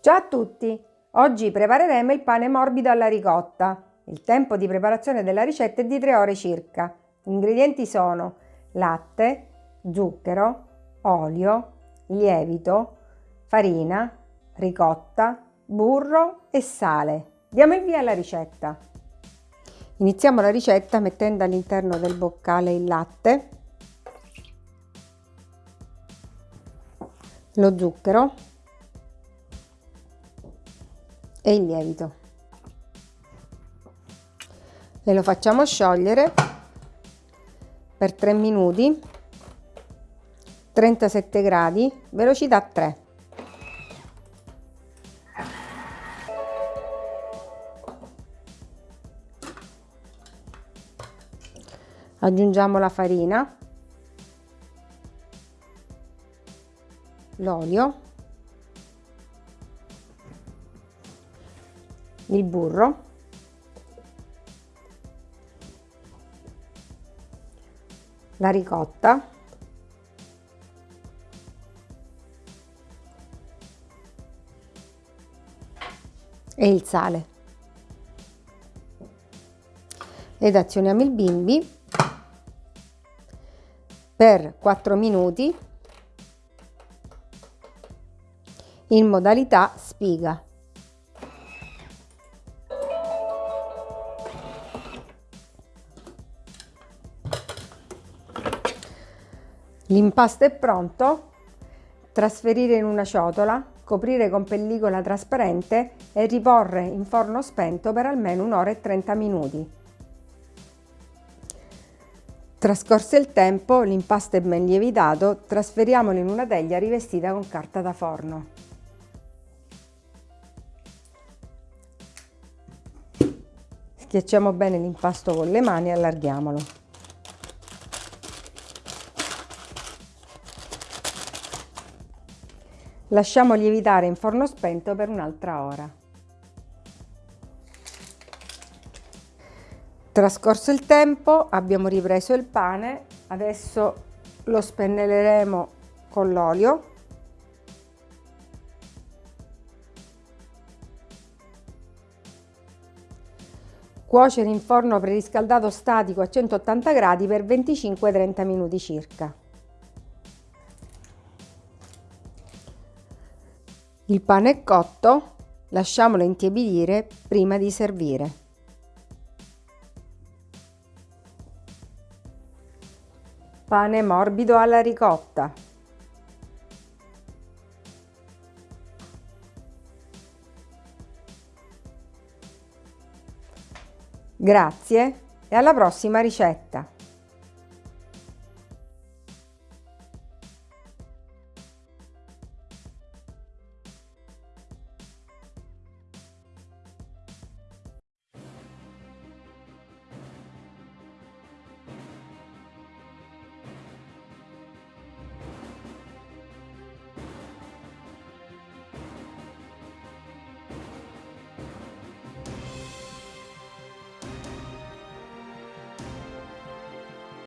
Ciao a tutti! Oggi prepareremo il pane morbido alla ricotta. Il tempo di preparazione della ricetta è di 3 ore circa. Gli ingredienti sono latte, zucchero, olio, lievito, farina, ricotta, burro e sale. Diamo il via alla ricetta. Iniziamo la ricetta mettendo all'interno del boccale il latte, lo zucchero e il lievito. E lo facciamo sciogliere per 3 minuti, 37 gradi, velocità 3. Aggiungiamo la farina, l'olio il burro. La ricotta. E il sale. Ed azioniamo il bimbi per 4 minuti in modalità spiga L'impasto è pronto, trasferire in una ciotola, coprire con pellicola trasparente e riporre in forno spento per almeno un'ora e 30 minuti. Trascorso il tempo, l'impasto è ben lievitato, trasferiamolo in una teglia rivestita con carta da forno. Schiacciamo bene l'impasto con le mani e allarghiamolo. Lasciamo lievitare in forno spento per un'altra ora. Trascorso il tempo abbiamo ripreso il pane, adesso lo spennelleremo con l'olio. Cuocere in forno preriscaldato statico a 180 gradi per 25-30 minuti circa. Il pane è cotto, lasciamolo intiepidire prima di servire. Pane morbido alla ricotta. Grazie e alla prossima ricetta!